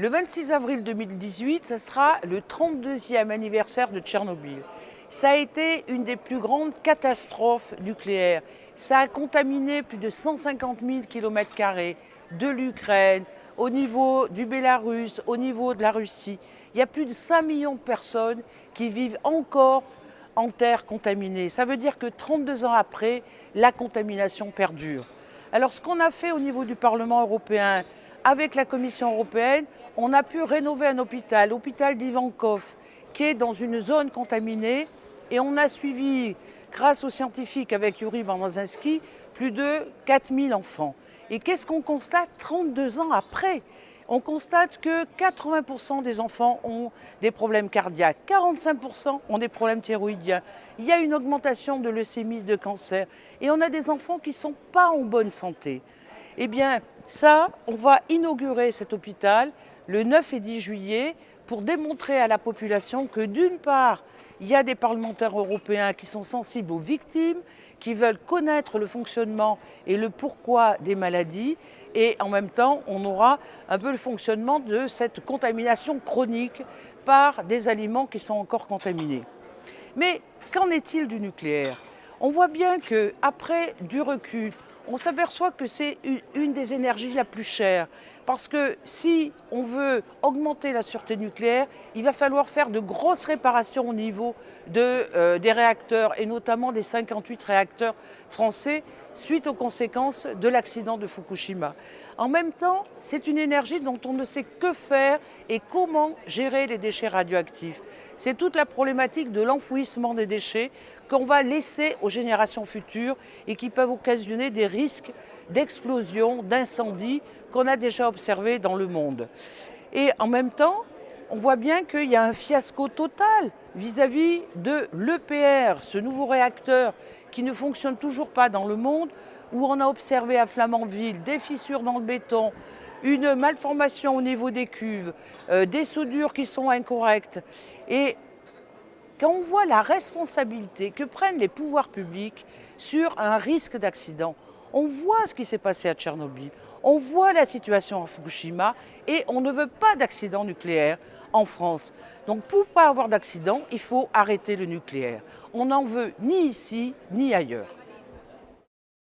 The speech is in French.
Le 26 avril 2018, ce sera le 32e anniversaire de Tchernobyl. Ça a été une des plus grandes catastrophes nucléaires. Ça a contaminé plus de 150 000 km de l'Ukraine, au niveau du Bélarus, au niveau de la Russie. Il y a plus de 5 millions de personnes qui vivent encore en terre contaminée. Ça veut dire que 32 ans après, la contamination perdure. Alors ce qu'on a fait au niveau du Parlement européen, avec la Commission européenne, on a pu rénover un hôpital, l'hôpital d'Ivankov, qui est dans une zone contaminée. Et on a suivi, grâce aux scientifiques avec Yuri Barmazinski, plus de 4000 enfants. Et qu'est-ce qu'on constate 32 ans après? On constate que 80% des enfants ont des problèmes cardiaques, 45% ont des problèmes thyroïdiens. Il y a une augmentation de leucémie, de cancer, et on a des enfants qui ne sont pas en bonne santé. Eh bien, ça, on va inaugurer cet hôpital le 9 et 10 juillet pour démontrer à la population que d'une part, il y a des parlementaires européens qui sont sensibles aux victimes, qui veulent connaître le fonctionnement et le pourquoi des maladies, et en même temps, on aura un peu le fonctionnement de cette contamination chronique par des aliments qui sont encore contaminés. Mais qu'en est-il du nucléaire? On voit bien qu'après du recul, on s'aperçoit que c'est une des énergies la plus chère. Parce que si on veut augmenter la sûreté nucléaire, il va falloir faire de grosses réparations au niveau euh, des réacteurs et notamment des 58 réacteurs français suite aux conséquences de l'accident de Fukushima. En même temps, c'est une énergie dont on ne sait que faire et comment gérer les déchets radioactifs. C'est toute la problématique de l'enfouissement des déchets qu'on va laisser aux générations futures et qui peuvent occasionner des risques d'explosion, d'incendie qu'on a déjà observés dans le monde. Et en même temps, on voit bien qu'il y a un fiasco total vis-à-vis de l'EPR, ce nouveau réacteur qui ne fonctionne toujours pas dans le monde, où on a observé à Flamanville des fissures dans le béton, une malformation au niveau des cuves, euh, des soudures qui sont incorrectes. Et quand on voit la responsabilité que prennent les pouvoirs publics sur un risque d'accident, on voit ce qui s'est passé à Tchernobyl, on voit la situation à Fukushima et on ne veut pas d'accident nucléaire en France. Donc pour ne pas avoir d'accident, il faut arrêter le nucléaire. On n'en veut ni ici ni ailleurs.